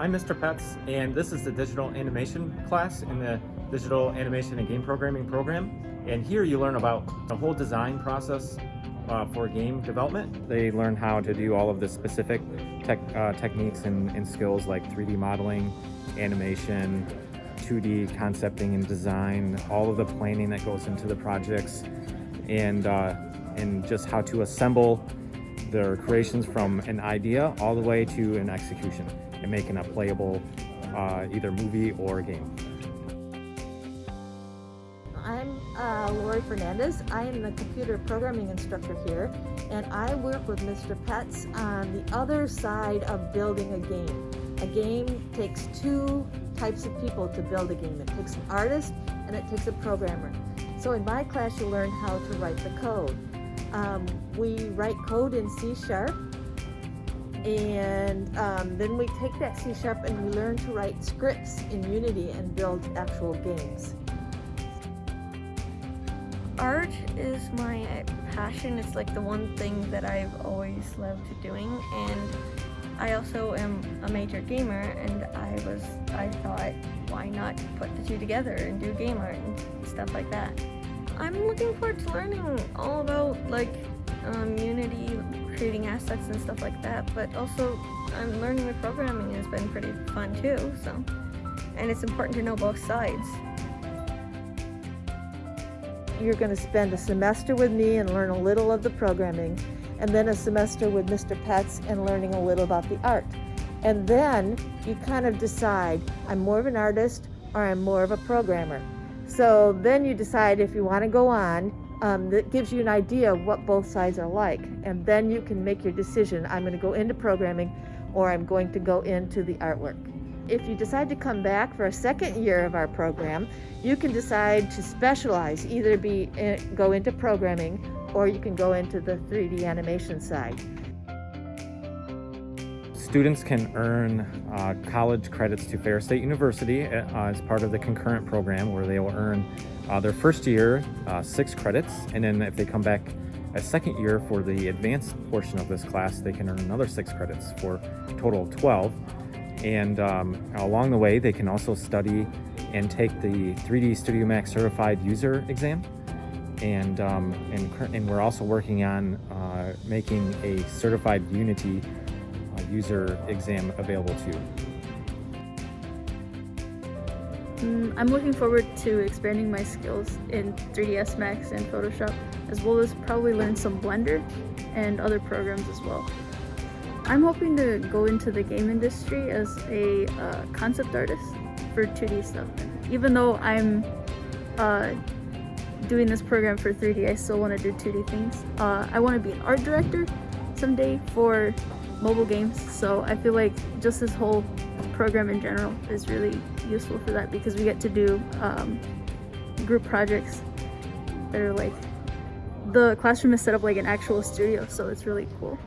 I'm Mr. Pets, and this is the digital animation class in the digital animation and game programming program. And here you learn about the whole design process uh, for game development. They learn how to do all of the specific tech, uh, techniques and, and skills like 3D modeling, animation, 2D concepting and design, all of the planning that goes into the projects, and, uh, and just how to assemble their creations from an idea all the way to an execution and making a playable uh, either movie or game. I'm uh, Lori Fernandez. I am the computer programming instructor here, and I work with Mr. Pets on the other side of building a game. A game takes two types of people to build a game. It takes an artist and it takes a programmer. So in my class, you learn how to write the code. Um, we write code in C Sharp and um, then we take that C Sharp and we learn to write scripts in Unity and build actual games. Art is my passion. It's like the one thing that I've always loved doing and I also am a major gamer and I was I thought why not put the two together and do game art and stuff like that. I'm looking forward to learning all about like um, Unity, creating assets and stuff like that, but also I'm learning the programming has been pretty fun too, so. And it's important to know both sides. You're going to spend a semester with me and learn a little of the programming, and then a semester with Mr. Pets and learning a little about the art. And then you kind of decide, I'm more of an artist or I'm more of a programmer. So then you decide if you want to go on. Um, that gives you an idea of what both sides are like. And then you can make your decision. I'm going to go into programming or I'm going to go into the artwork. If you decide to come back for a second year of our program, you can decide to specialize, either be in, go into programming or you can go into the 3D animation side. Students can earn uh, college credits to Ferris State University uh, as part of the concurrent program where they will earn uh, their first year uh, six credits. And then if they come back a second year for the advanced portion of this class they can earn another six credits for a total of 12 and um, along the way they can also study and take the 3D Studio Max certified user exam. And um, and, and we're also working on uh, making a certified Unity user exam available too. Mm, I'm looking forward to expanding my skills in 3ds Max and Photoshop, as well as probably learn some Blender and other programs as well. I'm hoping to go into the game industry as a uh, concept artist for 2D stuff. Even though I'm uh, doing this program for 3D, I still want to do 2D things. Uh, I want to be an art director someday for mobile games so I feel like just this whole program in general is really useful for that because we get to do um, group projects that are like the classroom is set up like an actual studio so it's really cool.